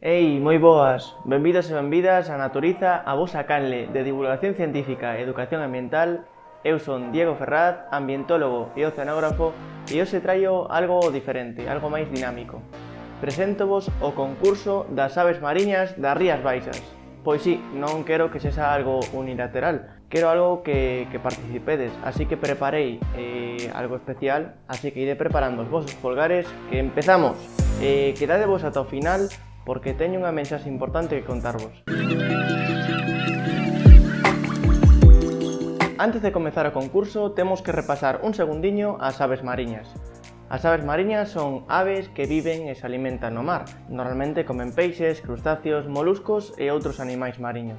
Ei, moi boas, benvidos e benvidas a Naturiza a vosa canle de divulgación científica e educación ambiental. Eu son Diego Ferraz, ambientólogo e oceanógrafo, e hoxe traio algo diferente, algo máis dinámico. Preséntovos o concurso das aves mariñas das Rías Baixas. Pois sí, non quero que sexa algo unilateral, quero algo que, que participedes, así que preparei eh, algo especial, así que iré preparando os vosos polgares, que empezamos! Eh, quedadevos ata o final porque teño unha mensaxe importante que contarvos. Antes de comezar o concurso, temos que repasar un segundiño as aves mariñas. As aves mariñas son aves que viven e se alimentan no mar. Normalmente comen peixes, crustáceos, moluscos e outros animais mariños.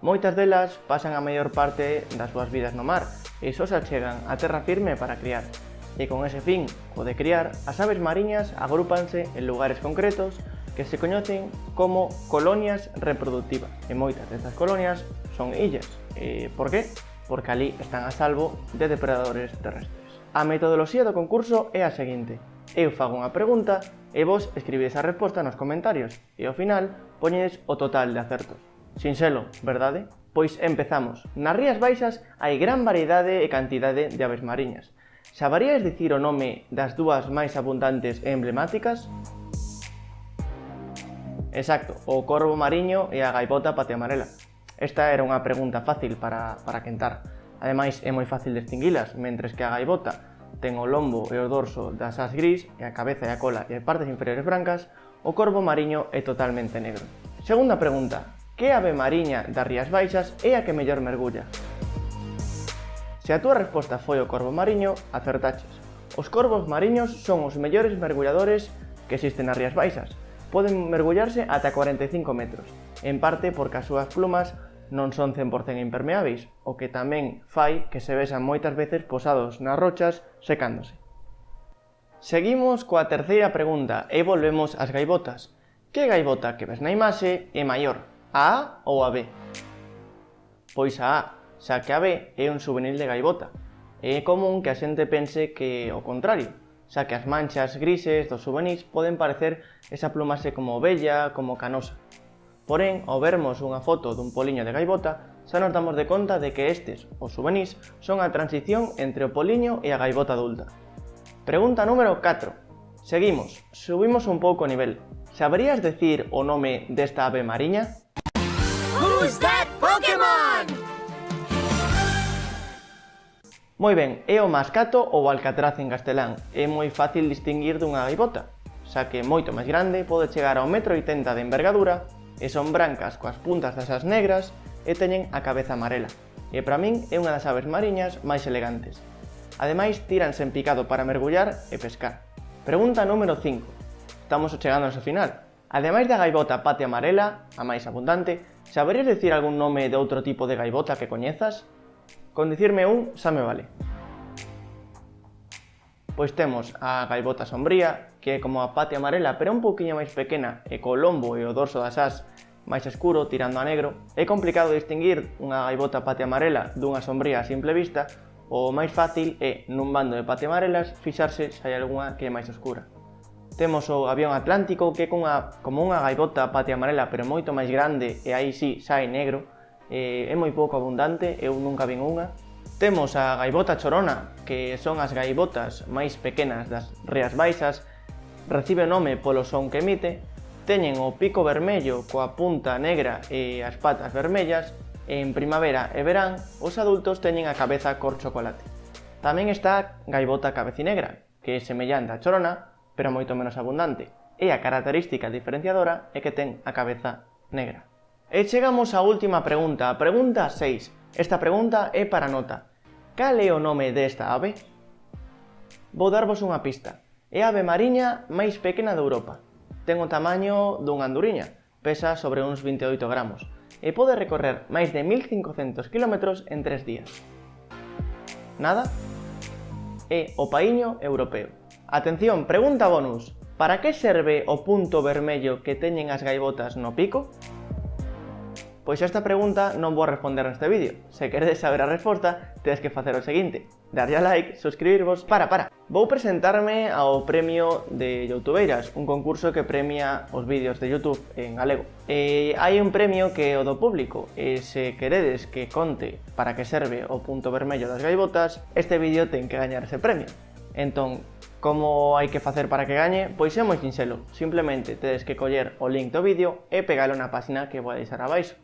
Moitas delas pasan a maior parte das súas vidas no mar e só se achegan a terra firme para criar. E con ese fin, o de criar, as aves mariñas agrúpanse en lugares concretos que se coñecen como colonias reproductivas. E moitas destas colonias son illas. E por qué? Porque ali están a salvo de depredadores terrestres. A metodoloxía do concurso é a seguinte. Eu fago unha pregunta e vos escribides a resposta nos comentarios e ao final poñedes o total de acertos. Sinxelo, verdade? Pois empezamos. Nas Rías Baixas hai gran variedade e cantidade de aves mariñas. Sabarías dicir o nome das dúas máis abundantes e emblemáticas? Exacto, o corvo mariño e a gaivota patiamarela. Esta era unha pregunta fácil para, para quentar. Ademais, é moi fácil distinguilas, mentres que a gaivota ten o lombo e o dorso das as gris e a cabeza e a cola e as partes inferiores brancas, o corvo mariño é totalmente negro. Segunda pregunta, que ave mariña das Rías Baixas é a que mellor mergulla? Se a túa resposta foi o corvo mariño, acertaches. Os corvos mariños son os mellores mergulladores que existen nas Rías Baixas, poden mergullarse ata 45 metros, en parte porque as súas plumas non son 100% impermeáveis, o que tamén fai que se vexan moitas veces posados nas rochas secándose. Seguimos coa terceira pregunta e volvemos ás gaivotas. Que gaivota que ves na imaxe é maior, a A ou a B? Pois a A, xa que a B é un souvenir de gaivota. É común que a xente pense que o contrario, xa que as manchas grises dos juvenis poden parecer esa plumase como bella, como canosa. Porén, ao vermos unha foto dun poliño de gaivota, xa nos damos de conta de que estes, os juvenis, son a transición entre o poliño e a gaivota adulta. Pregunta número 4. Seguimos, subimos un pouco o nivel. Saberías decir o nome desta ave mariña? Who's that Pokémon? Moi ben, é o mascato ou alcatraz en castelán. É moi fácil distinguir dunha gaivota, xa que moito máis grande pode chegar ao metro 80 de envergadura e son brancas coas puntas das as negras e teñen a cabeza amarela. E para min é unha das aves mariñas máis elegantes. Ademais, tiranse en picado para mergullar e pescar. Pregunta número 5. Estamos chegando ao final. Ademais da gaivota pate amarela, a máis abundante, saberías decir algún nome de outro tipo de gaivota que coñezas? Con dicirme un xa me vale. Pois temos a gaivota sombría, que é como a pate amarela pero un poquinho máis pequena e co lombo e o dorso das as máis escuro tirando a negro, é complicado distinguir unha gaivota pate amarela dunha sombría a simple vista, o máis fácil é, nun bando de pate amarelas, fixarse se hai algunha que é máis oscura. Temos o avión atlántico que é cunha, como unha gaivota pate amarela pero moito máis grande e aí sí é negro, eh, é moi pouco abundante, eu nunca vin unha. Temos a gaivota chorona, que son as gaivotas máis pequenas das Rías Baixas, recibe o nome polo son que emite, teñen o pico vermello coa punta negra e as patas vermellas, e en primavera e verán os adultos teñen a cabeza cor chocolate. Tamén está a gaivota cabecinegra, que é semellante á chorona, pero moito menos abundante, e a característica diferenciadora é que ten a cabeza negra. E chegamos á última pregunta, a pregunta 6. Esta pregunta é para nota. Cal é o nome desta ave? Vou darvos unha pista. É a ave mariña máis pequena de Europa. Ten o tamaño dunha anduriña, pesa sobre uns 28 gramos, e pode recorrer máis de 1500 km en 3 días. Nada? É o paíño europeo. Atención, pregunta bonus. Para que serve o punto vermello que teñen as gaivotas no pico? Pois esta pregunta non vou responder neste vídeo. Se queredes saber a resposta, tedes que facer o seguinte. Darlle a like, suscribirvos... Para, para! Vou presentarme ao premio de Youtubeiras, un concurso que premia os vídeos de Youtube en galego. Eh, e hai un premio que é o do público, eh, e se queredes que conte para que serve o punto vermello das gaivotas, este vídeo ten que gañar ese premio. Entón, Como hai que facer para que gañe? Pois é moi sinxelo, simplemente tedes que coller o link do vídeo e pegalo na páxina que vou deixar abaixo.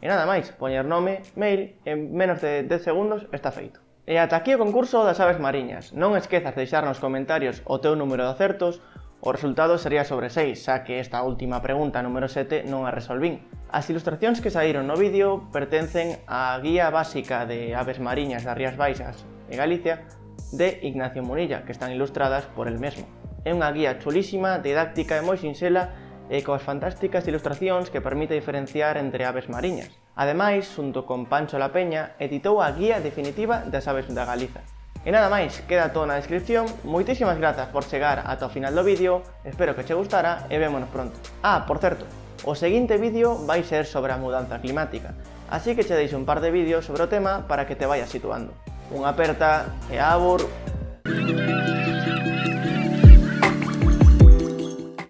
E nada máis, poñer nome, mail, en menos de 10 segundos está feito. E ata aquí o concurso das aves mariñas. Non esquezas de deixar nos comentarios o teu número de acertos, o resultado sería sobre 6, xa que esta última pregunta número 7 non a resolvín. As ilustracións que saíron no vídeo pertencen á Guía Básica de Aves Mariñas das Rías Baixas e Galicia de Ignacio Munilla, que están ilustradas por el mesmo. É unha guía chulísima, didáctica e moi sinxela e coas fantásticas ilustracións que permite diferenciar entre aves mariñas. Ademais, xunto con Pancho La Peña, editou a guía definitiva das aves da Galiza. E nada máis, queda todo na descripción, moitísimas grazas por chegar ata o final do vídeo, espero que che gustara e vémonos pronto. Ah, por certo, o seguinte vídeo vai ser sobre a mudanza climática, así que che deixo un par de vídeos sobre o tema para que te vayas situando. Unha aperta e abur... Música